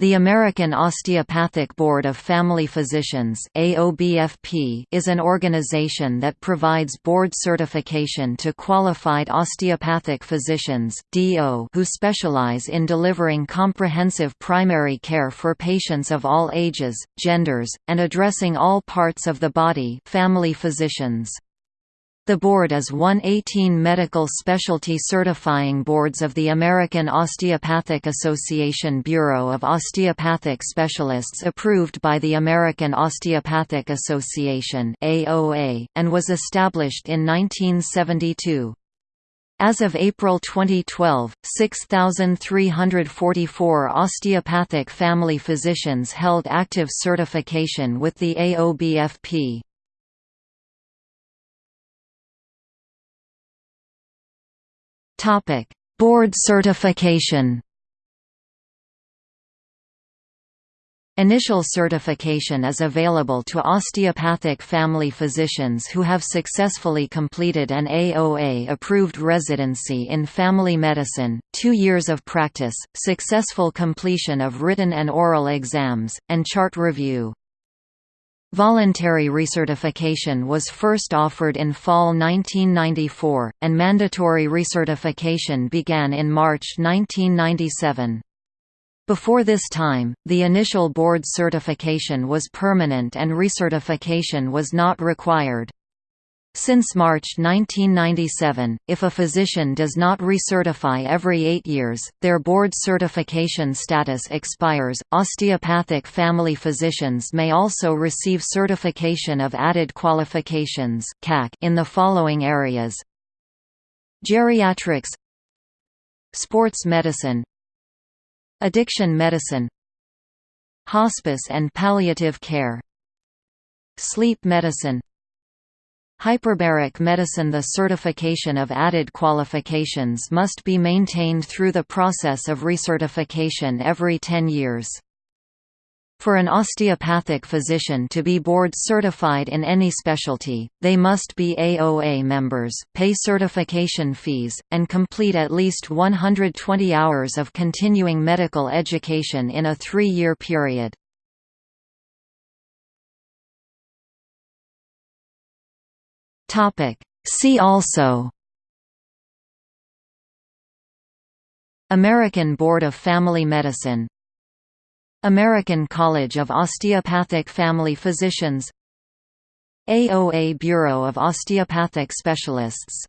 The American Osteopathic Board of Family Physicians is an organization that provides board certification to qualified osteopathic physicians who specialize in delivering comprehensive primary care for patients of all ages, genders, and addressing all parts of the body family physicians. The board is one 18 medical specialty certifying boards of the American Osteopathic Association Bureau of Osteopathic Specialists approved by the American Osteopathic Association AOA, and was established in 1972. As of April 2012, 6,344 osteopathic family physicians held active certification with the AOBFP. Topic: Board certification. Initial certification is available to osteopathic family physicians who have successfully completed an AOA-approved residency in family medicine, two years of practice, successful completion of written and oral exams, and chart review. Voluntary recertification was first offered in fall 1994, and mandatory recertification began in March 1997. Before this time, the initial board certification was permanent and recertification was not required. Since March 1997, if a physician does not recertify every eight years, their board certification status expires. Osteopathic family physicians may also receive certification of added qualifications in the following areas Geriatrics Sports medicine Addiction medicine Hospice and palliative care Sleep medicine Hyperbaric medicine The certification of added qualifications must be maintained through the process of recertification every 10 years. For an osteopathic physician to be board certified in any specialty, they must be AOA members, pay certification fees, and complete at least 120 hours of continuing medical education in a three-year period. Topic. See also American Board of Family Medicine American College of Osteopathic Family Physicians AOA Bureau of Osteopathic Specialists